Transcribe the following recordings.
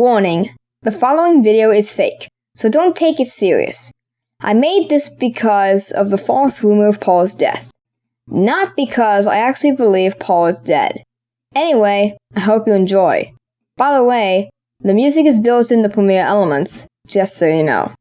Warning, the following video is fake, so don't take it serious. I made this because of the false rumor of Paul's death. Not because I actually believe Paul is dead. Anyway, I hope you enjoy. By the way, the music is built in the Premiere Elements, just so you know.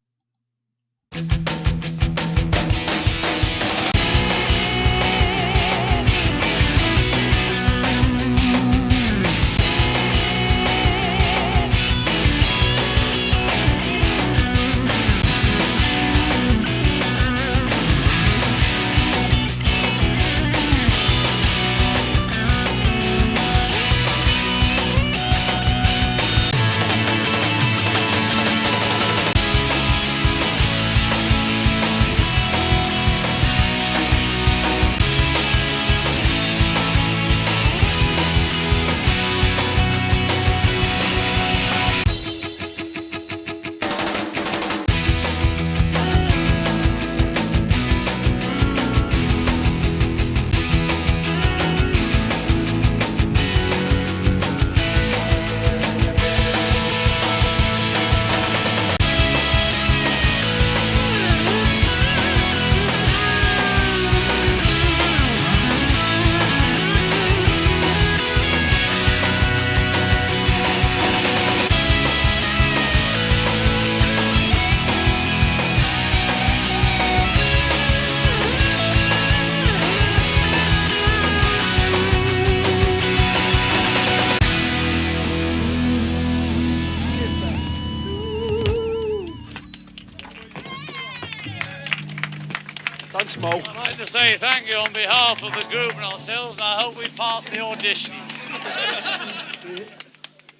Thanks, Mo. I'd like to say thank you on behalf of the group and ourselves, and I hope we pass the audition.